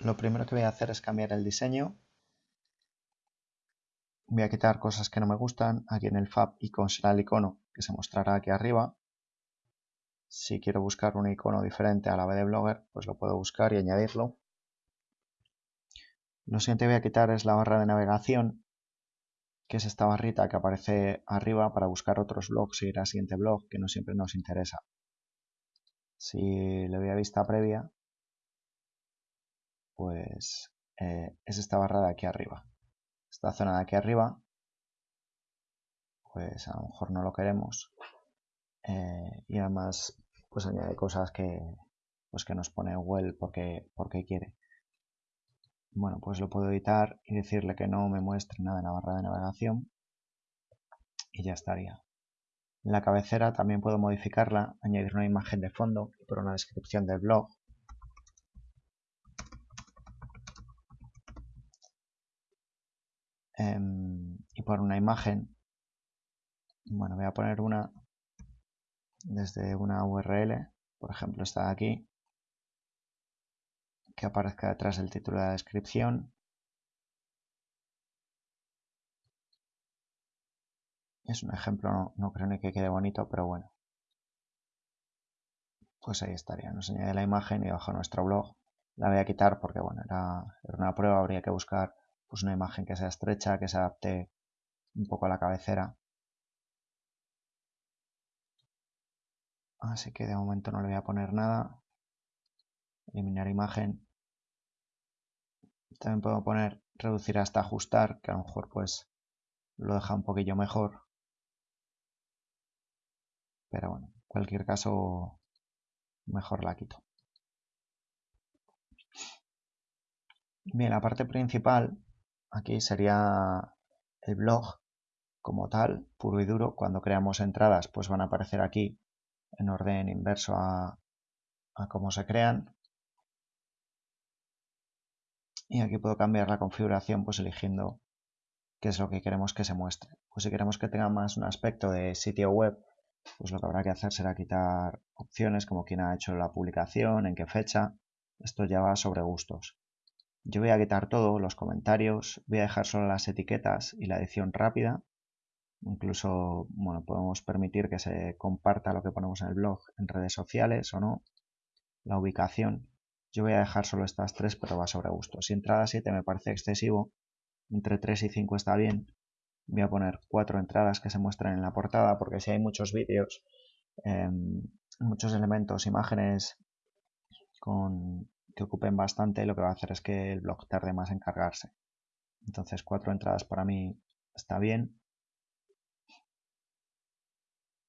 lo primero que voy a hacer es cambiar el diseño. Voy a quitar cosas que no me gustan. Aquí en el Fab Icon será el icono que se mostrará aquí arriba. Si quiero buscar un icono diferente a la de Blogger, pues lo puedo buscar y añadirlo. Lo siguiente que voy a quitar es la barra de navegación, que es esta barrita que aparece arriba para buscar otros blogs y ir al siguiente blog, que no siempre nos interesa. Si le doy a vista previa, pues eh, es esta barra de aquí arriba. Esta zona de aquí arriba, pues a lo mejor no lo queremos. Eh, y además, pues añade cosas que, pues que nos pone Google porque, porque quiere. Bueno, pues lo puedo editar y decirle que no me muestre nada en la barra de navegación y ya estaría. La cabecera también puedo modificarla, añadir una imagen de fondo y por una descripción del blog Em, y por una imagen. Bueno voy a poner una desde una URL por ejemplo esta de aquí que aparezca detrás del título de la descripción. Es un ejemplo, no, creo ni que quede bonito, pero bueno. Pues ahí estaría, nos añade la imagen y bajo nuestro blog. La voy a quitar porque bueno, era una prueba, habría que buscar pues una imagen que sea estrecha, que se adapte un poco a la cabecera. Así que de momento no le voy a poner nada. Eliminar imagen. También puedo poner reducir hasta ajustar, que a lo mejor pues lo deja un poquillo mejor. Pero bueno, en cualquier caso mejor la quito. Bien, la parte principal Aquí sería el blog como tal, puro y duro. Cuando creamos entradas, pues van a aparecer aquí en orden inverso a, cómo se crean. Y aquí puedo cambiar la configuración pues eligiendo qué es lo que queremos que se muestre. Pues si queremos que tenga más un aspecto de sitio web, pues lo que habrá que hacer será quitar opciones como quién ha hecho la publicación, en qué fecha. Esto ya va sobre gustos. Yo voy a quitar todo, los comentarios, voy a dejar solo las etiquetas y la edición rápida. Incluso, bueno, podemos permitir que se comparta lo que ponemos en el blog en redes sociales o no. La ubicación. Yo voy a dejar solo estas tres, pero va sobre gusto. Si entrada 7 me parece excesivo, entre 3 y 5 está bien. Voy a poner cuatro entradas que se muestran en la portada, porque si hay muchos vídeos, em, muchos elementos, imágenes con que ocupen bastante, lo que va a hacer es que el blog tarde más en cargarse. Entonces cuatro entradas para mí está bien.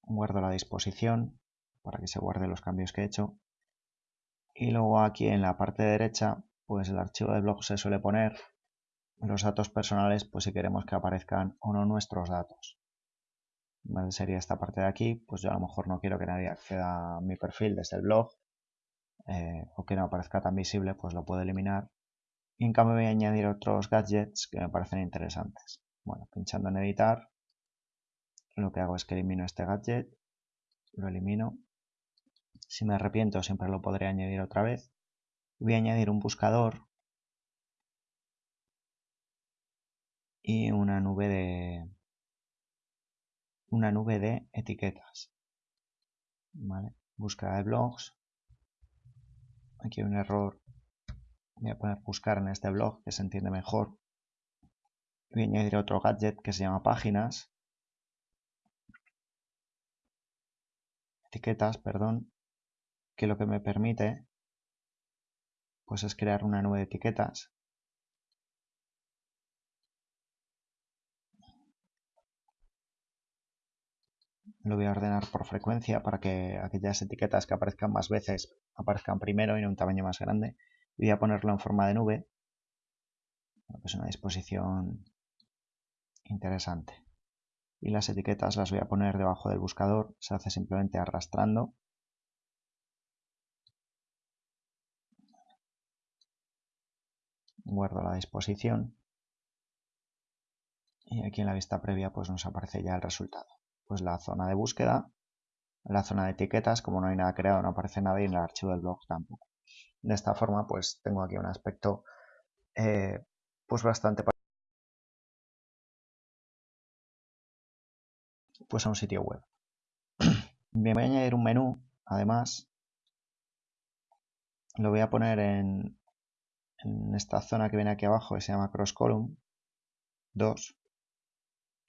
Guardo la disposición para que se guarde los cambios que he hecho. Y luego aquí en la parte derecha, pues el archivo de blog se suele poner los datos personales, pues si queremos que aparezcan o no nuestros datos. Sería esta parte de aquí, pues yo a lo mejor no quiero que nadie acceda a mi perfil desde el blog, eh, o que no aparezca tan visible, pues lo puedo eliminar. Y en cambio voy a añadir otros gadgets que me parecen interesantes. Bueno, pinchando en editar, lo que hago es que elimino este gadget, lo elimino. Si me arrepiento siempre lo podré añadir otra vez. Voy a añadir un buscador y una nube de una nube de etiquetas. ¿Vale? Búsqueda de blogs aquí hay un error. Voy a poner buscar en este blog que se entiende mejor. Voy a añadir otro gadget que se llama páginas. Etiquetas, perdón. Que lo que me permite pues es crear una nube de etiquetas. Lo voy a ordenar por frecuencia para que aquellas etiquetas que aparezcan más veces aparezcan primero y en un tamaño más grande. Voy a ponerlo en forma de nube. Es pues una disposición interesante. Y las etiquetas las voy a poner debajo del buscador. Se hace simplemente arrastrando. Guardo la disposición. Y aquí en la vista previa pues nos aparece ya el resultado. Pues la zona de búsqueda, la zona de etiquetas, como no hay nada creado, no aparece nada y en el archivo del blog tampoco. De esta forma, pues tengo aquí un aspecto eh, pues bastante pues a un sitio web. Bien, voy a añadir un menú, además, lo voy a poner en, en esta zona que viene aquí abajo que se llama Cross Column 2.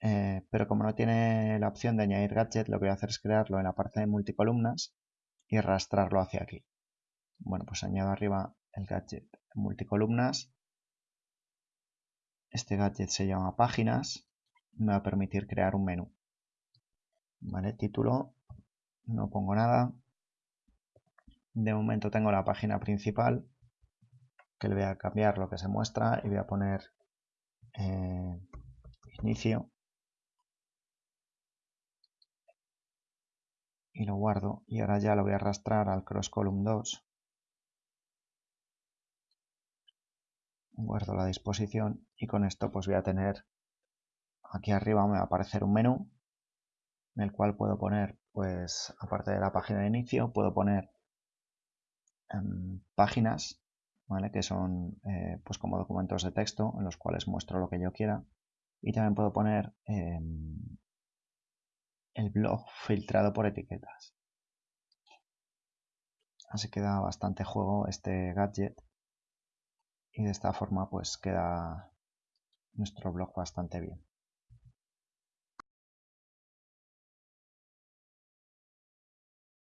Eh, pero como no tiene la opción de añadir gadget, lo que voy a hacer es crearlo en la parte de multicolumnas y arrastrarlo hacia aquí. Bueno, pues añado arriba el gadget multicolumnas. Este gadget se llama páginas. Me va a permitir crear un menú. Vale, título. No pongo nada. De momento tengo la página principal que le voy a cambiar lo que se muestra y voy a poner eh, inicio y lo guardo y ahora ya lo voy a arrastrar al cross column 2 guardo la disposición y con esto pues voy a tener aquí arriba me va a aparecer un menú en el cual puedo poner pues aparte de la página de inicio puedo poner em, páginas ¿vale? que son eh, pues como documentos de texto en los cuales muestro lo que yo quiera y también puedo poner em, el blog filtrado por etiquetas. Así que da bastante juego este gadget y de esta forma pues queda nuestro blog bastante bien.